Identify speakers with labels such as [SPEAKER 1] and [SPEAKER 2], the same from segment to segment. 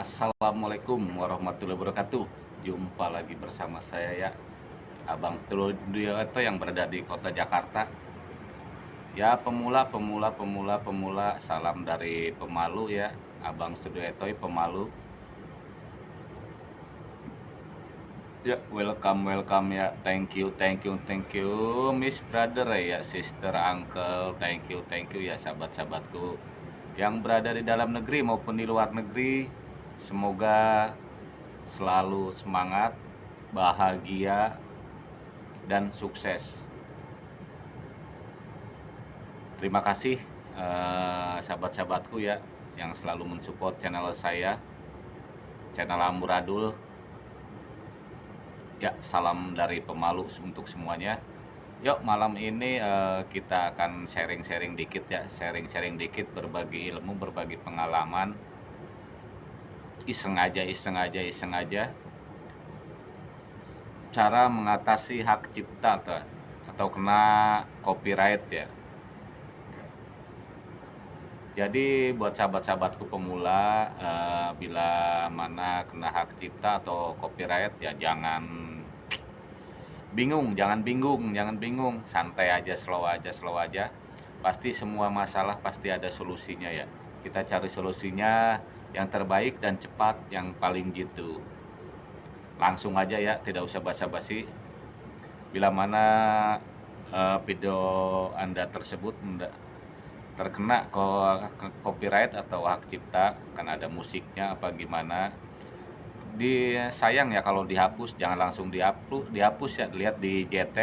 [SPEAKER 1] Assalamualaikum warahmatullahi wabarakatuh. Jumpa lagi bersama saya ya Abang Studio yang berada di kota Jakarta. Ya pemula, pemula, pemula, pemula Salam dari pemalu ya Abang Studio pemalu. Ya welcome welcome ya. Thank you thank you thank you Miss brother ya sister uncle. Thank you thank you ya sahabat-sahabatku yang berada di dalam negeri maupun di luar negeri semoga selalu semangat bahagia dan sukses. Terima kasih eh, sahabat-sahabatku ya yang selalu mensupport channel saya channel Amuradul ya salam dari pemalu untuk semuanya. Yuk malam ini uh, kita akan sharing-sharing dikit ya Sharing-sharing dikit berbagi ilmu, berbagi pengalaman Iseng aja, iseng aja, iseng aja Cara mengatasi hak cipta atau, atau kena copyright ya. Jadi buat sahabat-sahabatku pemula uh, bila mana kena hak cipta atau copyright ya jangan bingung jangan bingung jangan bingung. Santai aja slow aja slow aja. Pasti semua masalah pasti ada solusinya ya. Kita cari solusinya yang terbaik dan cepat yang paling gitu. Langsung aja ya tidak usah basa-basi. Bila mana uh, video anda tersebut terkena copyright atau hak cipta karena ada musiknya apa gimana di sayang ya kalau dihapus jangan langsung dihapus dihapus ya lihat di GT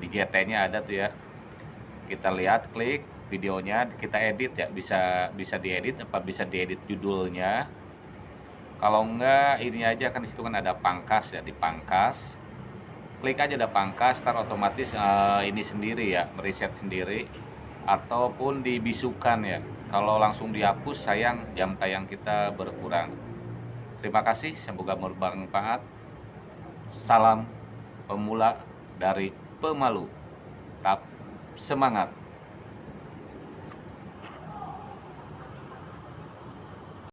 [SPEAKER 1] di GT nya ada tuh ya. Kita lihat klik videonya kita edit ya bisa bisa diedit apa bisa diedit judulnya kalau enggak ini aja kan di situ kan ada pangkas ya di pangkas klik aja ada pangkas tar otomatis uh, ini sendiri ya mereset sendiri ataupun dibisukan ya kalau langsung dihapus sayang jam tayang kita berkurang Terima kasih, semoga bermanfaat. Salam pemula dari pemalu. Tetap semangat.